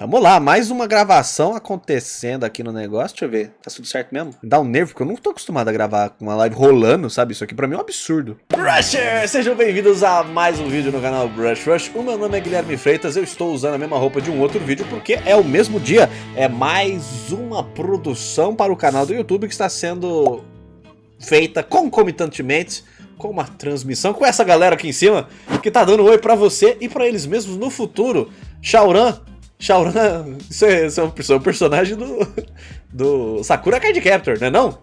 Tamo lá, mais uma gravação acontecendo aqui no negócio. Deixa eu ver, tá tudo certo mesmo? Me dá um nervo, porque eu não tô acostumado a gravar com uma live rolando, sabe? Isso aqui pra mim é um absurdo. Brusher! Sejam bem-vindos a mais um vídeo no canal Brush Rush. O meu nome é Guilherme Freitas, eu estou usando a mesma roupa de um outro vídeo porque é o mesmo dia. É mais uma produção para o canal do YouTube que está sendo feita concomitantemente com uma transmissão com essa galera aqui em cima que tá dando oi pra você e pra eles mesmos no futuro. Shauran, Shauran, isso é, isso é um personagem do, do Sakura Card Captor, né não?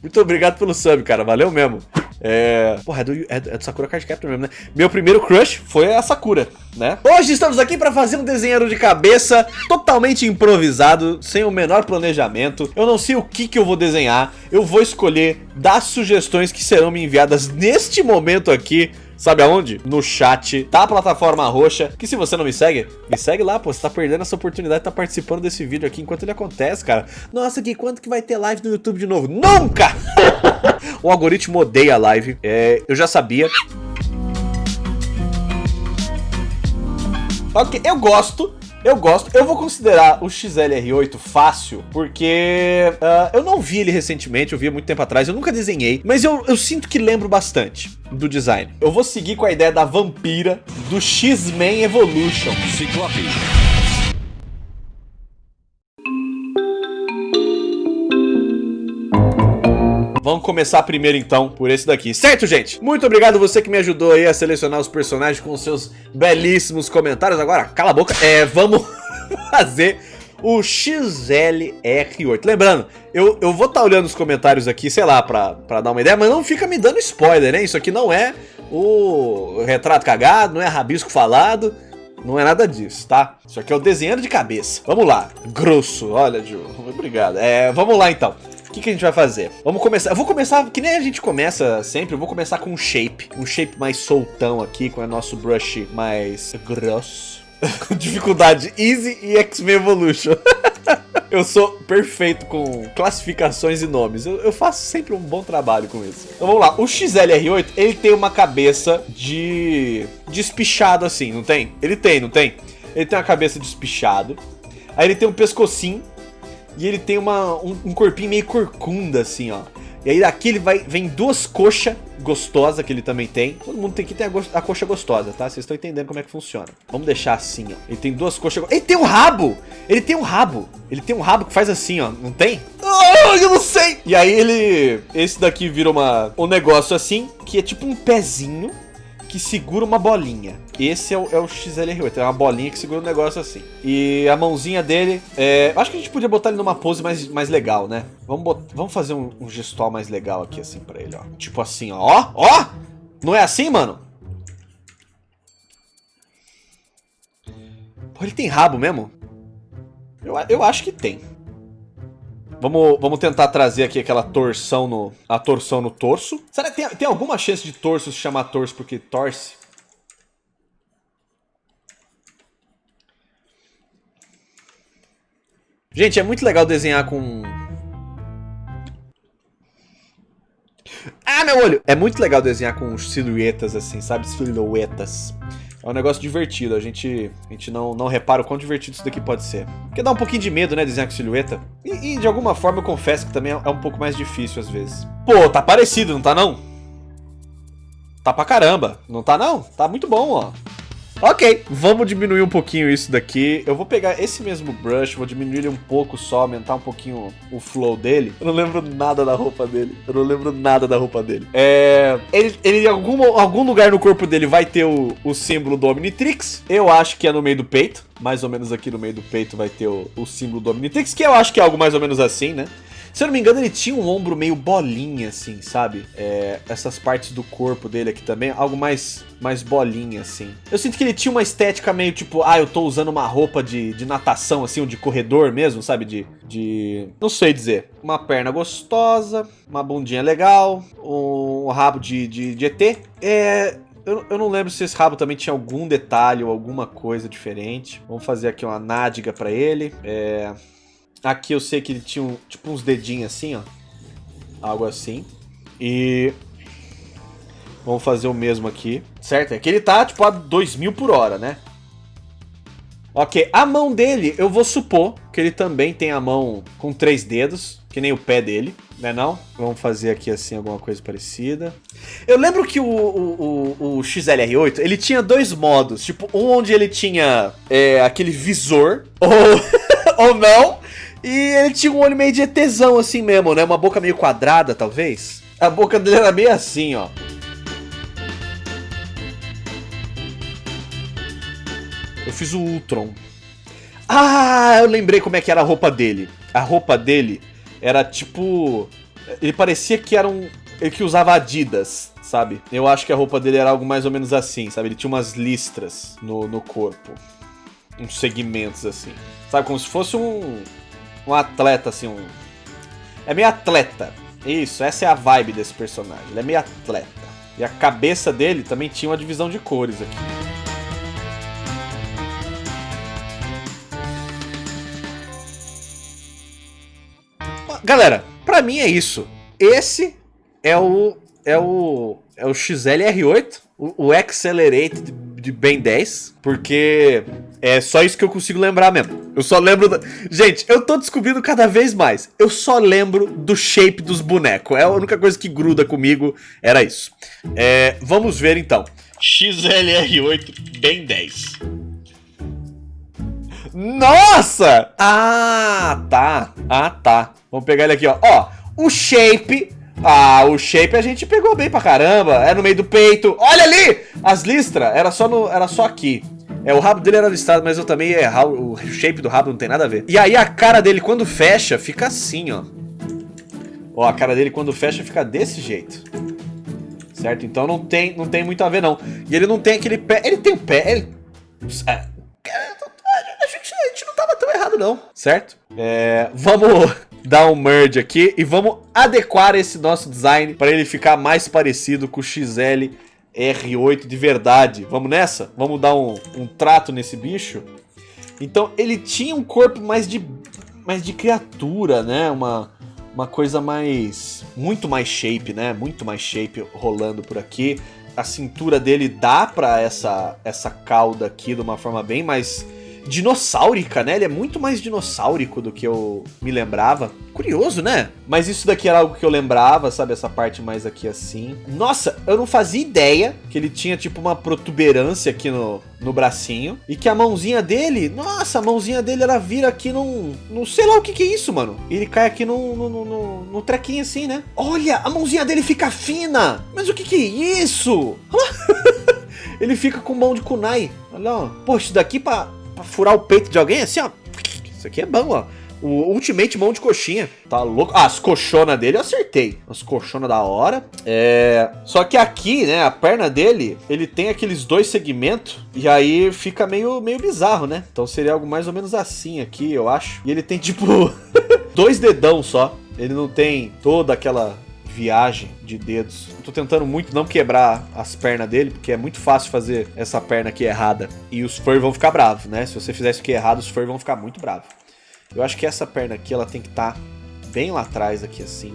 Muito obrigado pelo sub, cara, valeu mesmo. É... Porra, é do, é, é do Sakura Card Captor mesmo, né? Meu primeiro crush foi a Sakura, né? Hoje estamos aqui para fazer um desenho de cabeça totalmente improvisado, sem o menor planejamento. Eu não sei o que, que eu vou desenhar, eu vou escolher das sugestões que serão me enviadas neste momento aqui Sabe aonde? No chat da plataforma roxa, que se você não me segue, me segue lá, pô, você tá perdendo essa oportunidade de tá participando desse vídeo aqui enquanto ele acontece, cara. Nossa, Gui, quanto que vai ter live no YouTube de novo? Nunca! o algoritmo odeia live, é, eu já sabia. Ok, eu gosto, eu gosto, eu vou considerar o XLR8 fácil, porque uh, eu não vi ele recentemente, eu vi há muito tempo atrás, eu nunca desenhei, mas eu, eu sinto que lembro bastante do design. Eu vou seguir com a ideia da vampira do X-Men Evolution. Ciclope. Vamos começar primeiro então por esse daqui, certo gente? Muito obrigado você que me ajudou aí a selecionar os personagens com seus belíssimos comentários. Agora, cala a boca, é, vamos fazer o XLR8. Lembrando, eu, eu vou estar tá olhando os comentários aqui, sei lá, pra, pra dar uma ideia, mas não fica me dando spoiler, né? Isso aqui não é o retrato cagado, não é rabisco falado. Não é nada disso, tá? Isso aqui é o desenhando de cabeça. Vamos lá. Grosso. Olha, Ju. Obrigado. É, vamos lá, então que, que a gente vai fazer? Vamos começar, eu vou começar, que nem a gente começa sempre, eu vou começar com um shape, um shape mais soltão aqui, com o nosso brush mais grosso. Dificuldade Easy e X-Men Evolution. eu sou perfeito com classificações e nomes. Eu, eu, faço sempre um bom trabalho com isso. Então vamos lá. O XLR8, ele tem uma cabeça de... Despichado assim, não tem? Ele tem, não tem? Ele tem uma cabeça despichado. Aí ele tem um pescocinho e ele tem uma, um, um corpinho meio corcunda, assim, ó. E aí daqui ele vai, vem duas coxas gostosas que ele também tem. Todo mundo tem que ter a, a coxa gostosa, tá? Vocês estão entendendo como é que funciona. Vamos deixar assim, ó. Ele tem duas coxas... Ele tem um rabo! Ele tem um rabo! Ele tem um rabo que faz assim, ó. Não tem? Oh, eu não sei! E aí ele... Esse daqui vira uma, um negócio assim, que é tipo um pezinho que segura uma bolinha. Esse é o, é o XLR8, é uma bolinha que segura um negócio assim. E a mãozinha dele, é, acho que a gente podia botar ele numa pose mais, mais legal, né? Vamos, bot, vamos fazer um, um gestual mais legal aqui assim pra ele, ó. Tipo assim, ó. Ó, ó! Não é assim, mano? Pô, ele tem rabo mesmo? Eu, eu acho que tem. Vamos, vamos tentar trazer aqui aquela torção no, a torção no torso. Será que tem, tem alguma chance de torso se chamar torso porque torce? Gente, é muito legal desenhar com... Ah, meu olho! É muito legal desenhar com silhuetas assim, sabe? Silhuetas. É um negócio divertido, a gente, a gente não, não repara o quão divertido isso daqui pode ser. Porque dá um pouquinho de medo, né, desenhar com silhueta. E, e de alguma forma eu confesso que também é um pouco mais difícil às vezes. Pô, tá parecido, não tá não? Tá pra caramba, não tá não? Tá muito bom, ó. Ok, vamos diminuir um pouquinho isso daqui. Eu vou pegar esse mesmo brush, vou diminuir ele um pouco só, aumentar um pouquinho o flow dele. Eu não lembro nada da roupa dele. Eu não lembro nada da roupa dele. É... Ele, ele em algum, algum lugar no corpo dele vai ter o, o símbolo do Omnitrix. Eu acho que é no meio do peito. Mais ou menos aqui no meio do peito vai ter o, o símbolo do Omnitrix, que eu acho que é algo mais ou menos assim, né? Se eu não me engano, ele tinha um ombro meio bolinha, assim, sabe? É, essas partes do corpo dele aqui também, algo mais, mais bolinha, assim. Eu sinto que ele tinha uma estética meio tipo, ah, eu tô usando uma roupa de, de natação, assim, ou de corredor mesmo, sabe? De, de... não sei dizer. Uma perna gostosa, uma bundinha legal, um rabo de, de, de ET. É, eu, eu, não lembro se esse rabo também tinha algum detalhe ou alguma coisa diferente. Vamos fazer aqui uma nádega pra ele. É... Aqui eu sei que ele tinha um, tipo uns dedinhos assim, ó. Algo assim. E... Vamos fazer o mesmo aqui. Certo? É que ele tá tipo a 2000 por hora, né? Ok, a mão dele, eu vou supor que ele também tem a mão com três dedos, que nem o pé dele, né não? Vamos fazer aqui assim alguma coisa parecida. Eu lembro que o, o, o, o XLR8, ele tinha dois modos, tipo, um onde ele tinha é, aquele visor, ou, ou não, e ele tinha um olho meio de ETzão assim mesmo, né? Uma boca meio quadrada, talvez. A boca dele era meio assim, ó. Eu fiz o Ultron. Ah, eu lembrei como é que era a roupa dele. A roupa dele era tipo... Ele parecia que era um... Ele que usava Adidas, sabe? Eu acho que a roupa dele era algo mais ou menos assim, sabe? Ele tinha umas listras no, no corpo. Uns segmentos assim. Sabe? Como se fosse um... Um atleta, assim, um... É meio atleta. Isso, essa é a vibe desse personagem. Ele é meio atleta. E a cabeça dele também tinha uma divisão de cores aqui. Galera, pra mim é isso. Esse é o é o é o XLR8, o, o Accelerated de Ben 10, porque é só isso que eu consigo lembrar mesmo. Eu só lembro da... Gente, eu tô descobrindo cada vez mais. Eu só lembro do shape dos bonecos. É a única coisa que gruda comigo, era isso. É, vamos ver então. XLR8 Ben 10. Nossa! Ah, tá. Ah, tá. Vamos pegar ele aqui, ó. Ó, o shape... Ah, o shape a gente pegou bem pra caramba. É no meio do peito. Olha ali! As listras. Era só, no, era só aqui. É, o rabo dele era listado, mas eu também errar. O shape do rabo não tem nada a ver. E aí a cara dele, quando fecha, fica assim, ó. Ó, a cara dele quando fecha fica desse jeito. Certo? Então não tem, não tem muito a ver, não. E ele não tem aquele pé... Ele tem o pé... Ele... É, tava tão errado não, certo? É, vamos dar um merge aqui e vamos adequar esse nosso design para ele ficar mais parecido com o XL R8 de verdade. Vamos nessa? Vamos dar um, um trato nesse bicho? Então, ele tinha um corpo mais de, mais de criatura, né? Uma, uma coisa mais... Muito mais shape, né? Muito mais shape rolando por aqui. A cintura dele dá pra essa, essa cauda aqui de uma forma bem mais dinossáurica, né? Ele é muito mais dinossáurico do que eu me lembrava. Curioso, né? Mas isso daqui era algo que eu lembrava, sabe? Essa parte mais aqui assim. Nossa, eu não fazia ideia que ele tinha tipo uma protuberância aqui no, no bracinho. E que a mãozinha dele, nossa, a mãozinha dele ela vira aqui num... Não sei lá o que que é isso, mano. E ele cai aqui no, no, no, no, trequinho assim, né? Olha, a mãozinha dele fica fina. Mas o que que é isso? ele fica com mão de kunai. Olha lá, Poxa, isso daqui pra pra furar o peito de alguém, assim, ó. Isso aqui é bom, ó. O Ultimate mão de coxinha. Tá louco? Ah, as colchonas dele eu acertei. As colchonas da hora. É... Só que aqui, né, a perna dele, ele tem aqueles dois segmentos. E aí fica meio, meio bizarro, né? Então seria algo mais ou menos assim aqui, eu acho. E ele tem, tipo, dois dedão só. Ele não tem toda aquela viagem de dedos. Eu tô tentando muito não quebrar as pernas dele, porque é muito fácil fazer essa perna aqui errada. E os fur vão ficar bravos, né? Se você fizer isso aqui errado, os fur vão ficar muito bravos. Eu acho que essa perna aqui, ela tem que estar tá bem lá atrás, aqui assim.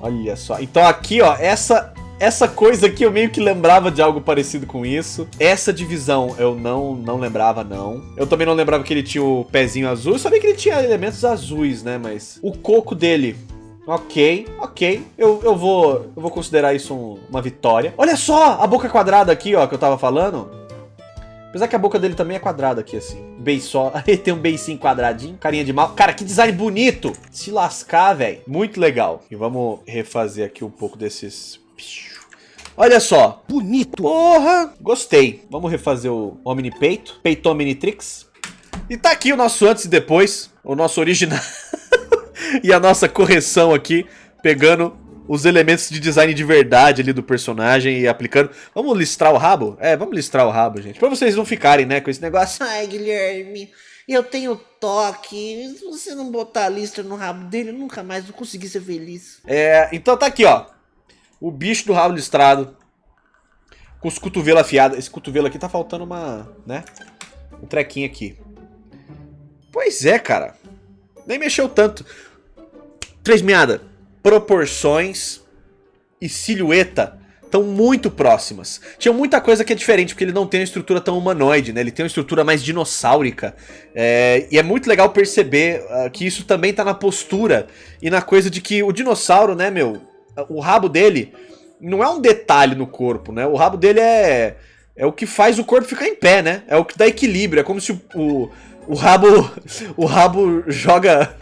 Olha só. Então aqui, ó, essa essa coisa aqui eu meio que lembrava de algo parecido com isso. Essa divisão eu não não lembrava, não. Eu também não lembrava que ele tinha o pezinho azul. Eu sabia que ele tinha elementos azuis, né? Mas o coco dele Ok, ok. Eu, eu, vou, eu vou considerar isso um, uma vitória. Olha só a boca quadrada aqui, ó, que eu tava falando. Apesar que a boca dele também é quadrada aqui, assim. Beiçó. Ele tem um beicinho quadradinho. Carinha de mal. Cara, que design bonito. Se lascar, velho. Muito legal. E vamos refazer aqui um pouco desses... Olha só. Bonito. Porra. Gostei. Vamos refazer o Omni Peito. Peito Omnitrix. E tá aqui o nosso antes e depois. O nosso original. e a nossa correção aqui, pegando os elementos de design de verdade ali do personagem e aplicando. Vamos listrar o rabo? É, vamos listrar o rabo, gente. Pra vocês não ficarem, né, com esse negócio. Ai, Guilherme, eu tenho toque. Se você não botar a listra no rabo dele, eu nunca mais vou conseguir ser feliz. É, então tá aqui, ó. O bicho do rabo listrado. Com os cotovelos afiados. Esse cotovelo aqui tá faltando uma, né? Um trequinho aqui. Pois é, cara. Nem mexeu tanto. Três meada. Proporções e silhueta estão muito próximas. Tinha muita coisa que é diferente, porque ele não tem uma estrutura tão humanoide, né? Ele tem uma estrutura mais dinossáurica. É, e é muito legal perceber uh, que isso também tá na postura e na coisa de que o dinossauro, né, meu? O rabo dele não é um detalhe no corpo, né? O rabo dele é, é o que faz o corpo ficar em pé, né? É o que dá equilíbrio. É como se o, o, o rabo, o rabo joga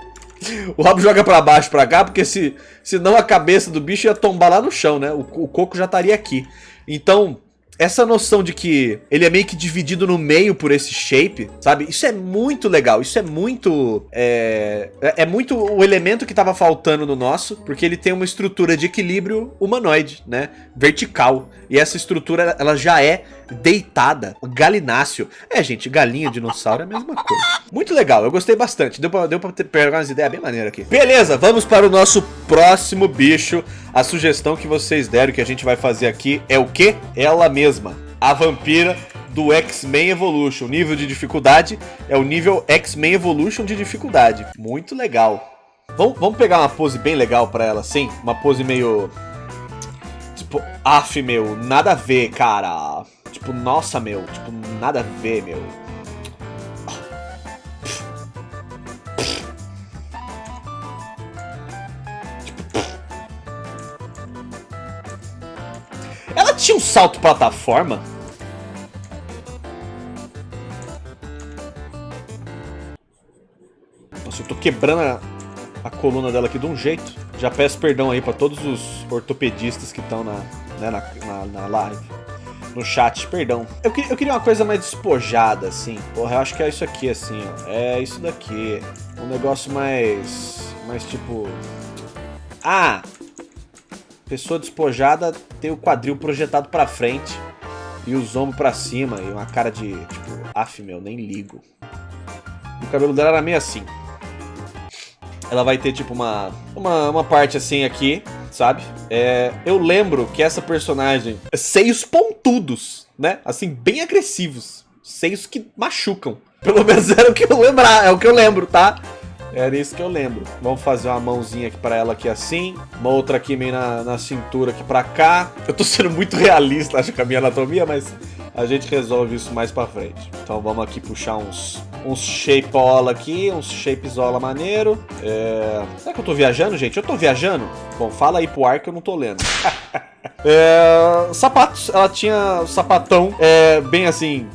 o rabo joga pra baixo, pra cá, porque se, senão a cabeça do bicho ia tombar lá no chão, né? O, o coco já estaria aqui. Então, essa noção de que ele é meio que dividido no meio por esse shape, sabe? Isso é muito legal, isso é muito... É, é, é muito o elemento que tava faltando no nosso, porque ele tem uma estrutura de equilíbrio humanoide, né? Vertical. E essa estrutura, ela já é deitada, galináceo. É, gente, galinha, dinossauro é a mesma coisa. Muito legal, eu gostei bastante. Deu pra, deu pra ter, pegar umas ideias bem maneiras aqui. Beleza, vamos para o nosso próximo bicho. A sugestão que vocês deram que a gente vai fazer aqui é o quê? Ela mesma, a vampira do X-Men Evolution. O nível de dificuldade é o nível X-Men Evolution de dificuldade. Muito legal. Vamos, vamos pegar uma pose bem legal pra ela, sim? Uma pose meio... Tipo, af, meu, nada a ver, cara. Tipo, nossa, meu, tipo, nada a ver, meu. Tinha um salto plataforma? Nossa, eu tô quebrando a, a coluna dela aqui de um jeito. Já peço perdão aí pra todos os ortopedistas que estão na, né, na, na, na live. No chat, perdão. Eu, eu queria uma coisa mais despojada, assim. Porra, eu acho que é isso aqui, assim, ó. É isso daqui. Um negócio mais... Mais tipo... Ah! Pessoa despojada tem o quadril projetado pra frente e os ombros pra cima e uma cara de, tipo, af, meu, nem ligo. O cabelo dela era meio assim. Ela vai ter, tipo, uma, uma, uma parte assim aqui, sabe? É, eu lembro que essa personagem... Seios pontudos, né? Assim, bem agressivos. Seios que machucam. Pelo menos era o que eu lembrar, é o que eu lembro, tá? Era isso que eu lembro. Vamos fazer uma mãozinha aqui pra ela aqui assim. Uma outra aqui meio na, na cintura aqui pra cá. Eu tô sendo muito realista, acho, com a minha anatomia, mas a gente resolve isso mais pra frente. Então vamos aqui puxar uns, uns shapeola aqui, uns shapezola maneiro. É... Será que eu tô viajando, gente? Eu tô viajando? Bom, fala aí pro ar que eu não tô lendo. é... Sapatos. Ela tinha sapatão é, bem assim...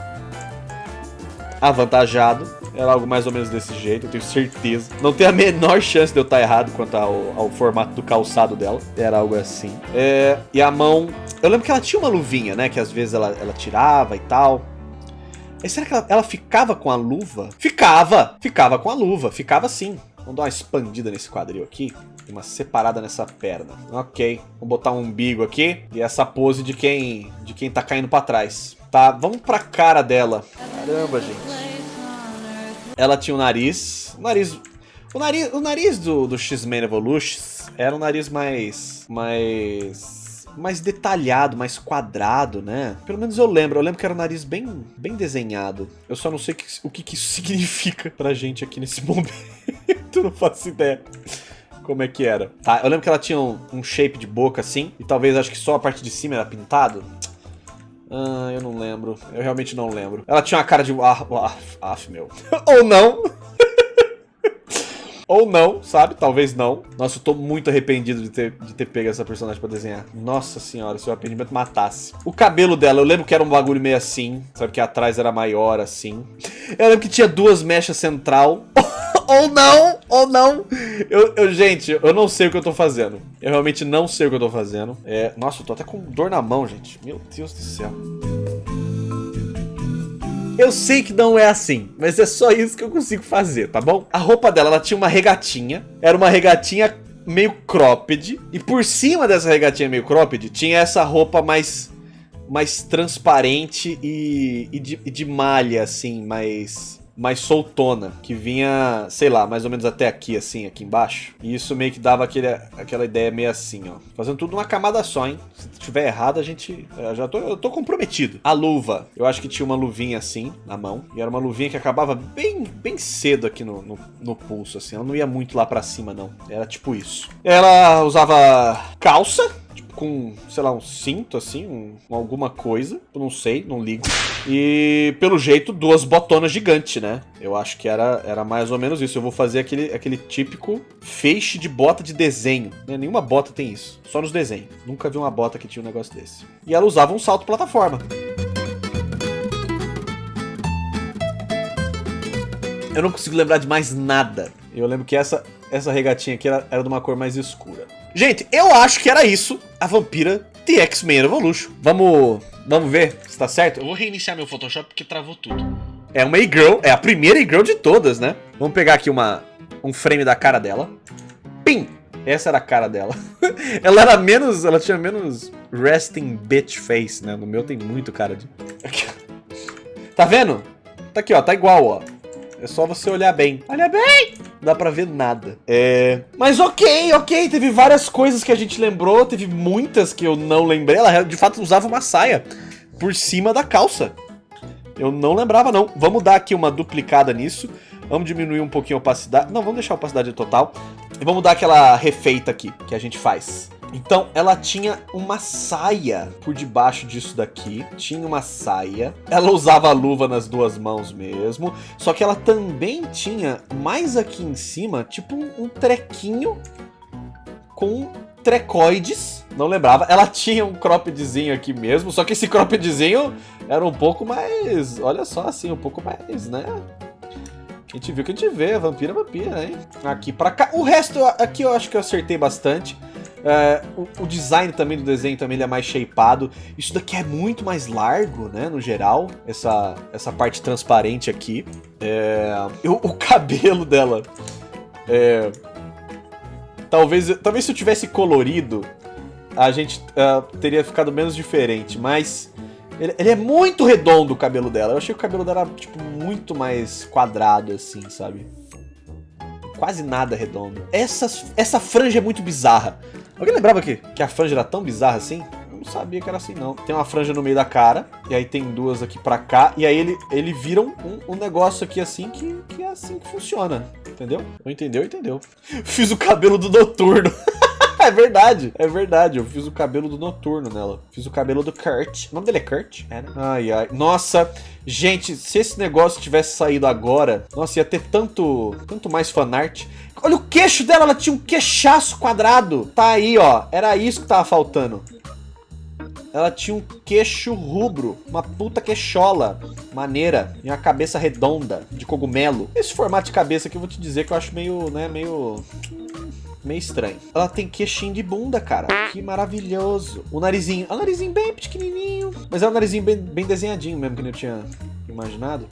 Avantajado. Era algo mais ou menos desse jeito, eu tenho certeza. Não tem a menor chance de eu estar errado quanto ao, ao formato do calçado dela. Era algo assim. É, e a mão... Eu lembro que ela tinha uma luvinha, né? Que às vezes ela, ela tirava e tal. E será que ela, ela ficava com a luva? Ficava! Ficava com a luva, ficava sim. Vamos dar uma expandida nesse quadril aqui. Uma separada nessa perna. Ok. Vamos botar um umbigo aqui. E essa pose de quem, de quem tá caindo pra trás. Tá, vamos pra cara dela. Caramba, gente. Ela tinha um nariz. O nariz. O nariz, o nariz do, do X-Men Evolutions era um nariz mais. mais. Mais detalhado, mais quadrado, né? Pelo menos eu lembro. Eu lembro que era um nariz bem, bem desenhado. Eu só não sei que, o que, que isso significa pra gente aqui nesse momento. não faço ideia como é que era. Tá, eu lembro que ela tinha um, um, shape de boca assim, e talvez acho que só a parte de cima era pintado. Ah, eu não lembro. Eu realmente não lembro. Ela tinha uma cara de... Ah, ah, ah meu. Ou não. Ou não, sabe? Talvez não. Nossa, eu tô muito arrependido de ter, de ter pego essa personagem pra desenhar. Nossa senhora, se o arrependimento matasse. O cabelo dela, eu lembro que era um bagulho meio assim. Sabe que atrás era maior assim. Eu lembro que tinha duas mechas central. ou não, ou não. Eu, eu, gente, eu não sei o que eu tô fazendo. Eu realmente não sei o que eu tô fazendo. É, nossa, eu tô até com dor na mão, gente. Meu Deus do céu. Eu sei que não é assim, mas é só isso que eu consigo fazer, tá bom? A roupa dela, ela tinha uma regatinha. Era uma regatinha meio cropped. E por cima dessa regatinha meio cropped, tinha essa roupa mais mais transparente e, e, de, e de malha, assim, mais mais soltona, que vinha, sei lá, mais ou menos até aqui, assim, aqui embaixo. E isso meio que dava aquele, aquela ideia meio assim, ó. Fazendo tudo numa camada só, hein? Se tiver errado, a gente... Eu já tô, eu tô comprometido. A luva, eu acho que tinha uma luvinha assim, na mão. E era uma luvinha que acabava bem, bem cedo aqui no, no, no pulso, assim. Ela não ia muito lá pra cima, não. Era tipo isso. Ela usava calça, com, sei lá, um cinto, assim, um, alguma coisa. Não sei, não ligo. E, pelo jeito, duas botonas gigantes, né? Eu acho que era, era mais ou menos isso. Eu vou fazer aquele, aquele típico feixe de bota de desenho. Né? Nenhuma bota tem isso. Só nos desenhos. Nunca vi uma bota que tinha um negócio desse. E ela usava um salto plataforma. Eu não consigo lembrar de mais nada. Eu lembro que essa, essa regatinha aqui era, era de uma cor mais escura. Gente, eu acho que era isso, a vampira de X-Men Evolution. Vamos, vamos ver se tá certo? Eu vou reiniciar meu Photoshop porque travou tudo. É uma E-Girl, é a primeira E-Girl de todas, né? Vamos pegar aqui uma, um frame da cara dela. Pim! Essa era a cara dela. ela era menos, ela tinha menos resting bitch face, né? No meu tem muito cara de... tá vendo? Tá aqui, ó, tá igual, ó. É só você olhar bem. Olha bem! Não dá pra ver nada. É... Mas ok, ok. Teve várias coisas que a gente lembrou. Teve muitas que eu não lembrei. Ela de fato usava uma saia por cima da calça. Eu não lembrava, não. Vamos dar aqui uma duplicada nisso. Vamos diminuir um pouquinho a opacidade. Não, vamos deixar a opacidade total. E vamos dar aquela refeita aqui que a gente faz. Então, ela tinha uma saia por debaixo disso daqui. Tinha uma saia. Ela usava a luva nas duas mãos mesmo. Só que ela também tinha, mais aqui em cima, tipo um, um trequinho com trecoides. Não lembrava. Ela tinha um croppedzinho aqui mesmo. Só que esse croppedzinho era um pouco mais... Olha só, assim, um pouco mais, né? A gente viu que a gente vê, vampira vampira, hein? Aqui pra cá. O resto, aqui eu acho que eu acertei bastante. É, o, o, design também do desenho também é mais shapeado. Isso daqui é muito mais largo, né, no geral. Essa, essa parte transparente aqui. É, eu, o cabelo dela... É, talvez, talvez se eu tivesse colorido, a gente uh, teria ficado menos diferente, mas... Ele, ele, é muito redondo o cabelo dela. Eu achei que o cabelo dela era, tipo, muito mais quadrado, assim, sabe? Quase nada redondo. Essa, essa franja é muito bizarra. Alguém lembrava que, que a franja era tão bizarra assim? Eu não sabia que era assim, não. Tem uma franja no meio da cara, e aí tem duas aqui pra cá, e aí ele, ele vira um, um negócio aqui assim que, que é assim que funciona. Entendeu? Não entendeu, entendeu. Fiz o cabelo do noturno. é verdade, é verdade. Eu fiz o cabelo do Noturno nela. Fiz o cabelo do Kurt. O nome dele é Kurt? É, né? Ai, ai. Nossa, gente, se esse negócio tivesse saído agora, nossa, ia ter tanto, tanto mais fanart. Olha o queixo dela, ela tinha um queixaço quadrado. Tá aí, ó. Era isso que tava faltando. Ela tinha um queixo rubro, uma puta queixola, maneira, e uma cabeça redonda, de cogumelo. Esse formato de cabeça aqui eu vou te dizer que eu acho meio, né, meio... Meio estranho. Ela tem queixinho de bunda, cara. Que maravilhoso. O narizinho, é um narizinho bem pequenininho. Mas é um narizinho bem, bem desenhadinho mesmo, que eu tinha imaginado.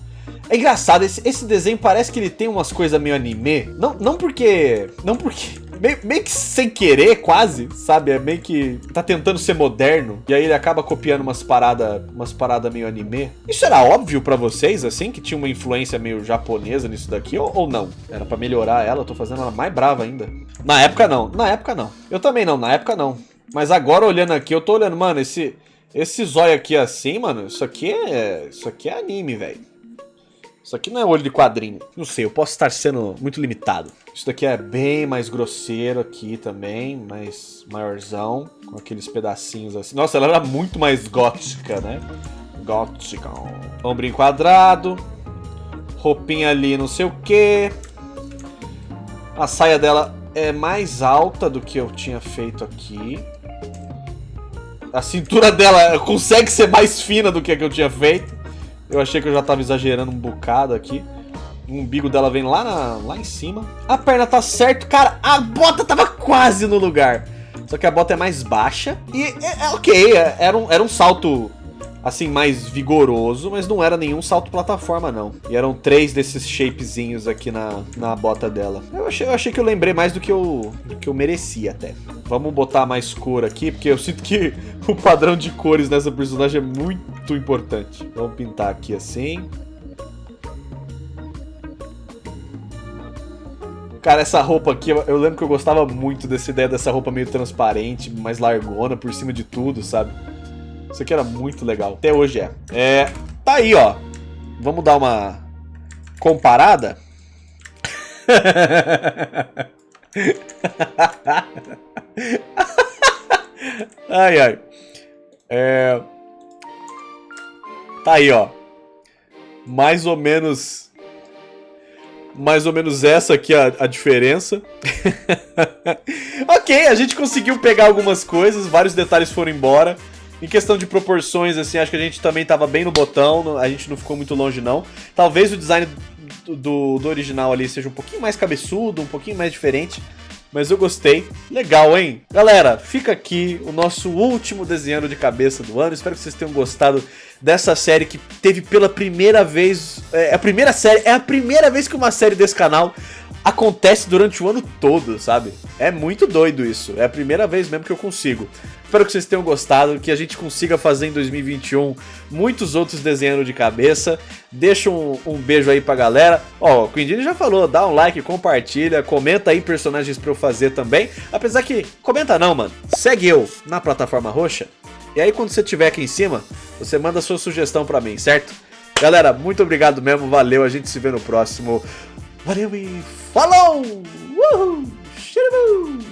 É engraçado, esse, esse desenho parece que ele tem umas coisas meio anime. Não, não porque... Não porque... Meio, meio, que sem querer, quase, sabe? É meio que tá tentando ser moderno. E aí ele acaba copiando umas paradas umas parada meio anime. Isso era óbvio pra vocês, assim? Que tinha uma influência meio japonesa nisso daqui? Ou, ou não? Era pra melhorar ela, eu tô fazendo ela mais brava ainda. Na época não, na época não. Eu também não, na época não. Mas agora olhando aqui, eu tô olhando, mano, esse... Esse zóio aqui assim, mano, isso aqui é... Isso aqui é anime, velho. Isso aqui não é olho de quadrinho. Não sei, eu posso estar sendo muito limitado. Isso daqui é bem mais grosseiro aqui também, mais maiorzão, com aqueles pedacinhos assim. Nossa, ela era muito mais gótica, né? Gótica. Ombrinho quadrado. Roupinha ali não sei o que. A saia dela é mais alta do que eu tinha feito aqui. A cintura dela consegue ser mais fina do que a que eu tinha feito. Eu achei que eu já tava exagerando um bocado aqui. O umbigo dela vem lá, na, lá em cima. A perna tá certo. Cara, a bota tava quase no lugar. Só que a bota é mais baixa. E é, é ok, é, era, um, era um salto assim, mais vigoroso, mas não era nenhum salto plataforma, não. E eram três desses shapezinhos aqui na, na bota dela. Eu achei, eu achei que eu lembrei mais do que eu, do que eu merecia até. Vamos botar mais cor aqui, porque eu sinto que o padrão de cores nessa personagem é muito importante. Vamos pintar aqui assim. Cara, essa roupa aqui, eu lembro que eu gostava muito dessa ideia dessa roupa meio transparente, mais largona por cima de tudo, sabe? Isso aqui era muito legal. Até hoje é. É, tá aí, ó. Vamos dar uma comparada. Ai, ai. É... Tá aí, ó. Mais ou menos... Mais ou menos essa aqui a, a diferença. ok, a gente conseguiu pegar algumas coisas, vários detalhes foram embora. Em questão de proporções, assim, acho que a gente também tava bem no botão, a gente não ficou muito longe, não. Talvez o design do, do original ali seja um pouquinho mais cabeçudo, um pouquinho mais diferente mas eu gostei. Legal, hein? Galera, fica aqui o nosso último desenhando de cabeça do ano. Espero que vocês tenham gostado dessa série que teve pela primeira vez... É a primeira série, é a primeira vez que uma série desse canal acontece durante o ano todo, sabe? É muito doido isso. É a primeira vez mesmo que eu consigo. Espero que vocês tenham gostado, que a gente consiga fazer em 2021 muitos outros desenhando de cabeça. Deixa um, um beijo aí pra galera. Ó, o Quindini já falou, dá um like, compartilha, comenta aí personagens pra eu fazer também. Apesar que, comenta não, mano. Segue eu na plataforma roxa. E aí quando você estiver aqui em cima, você manda sua sugestão pra mim, certo? Galera, muito obrigado mesmo, valeu, a gente se vê no próximo. What here we follow! Woohoo! Shitaboo!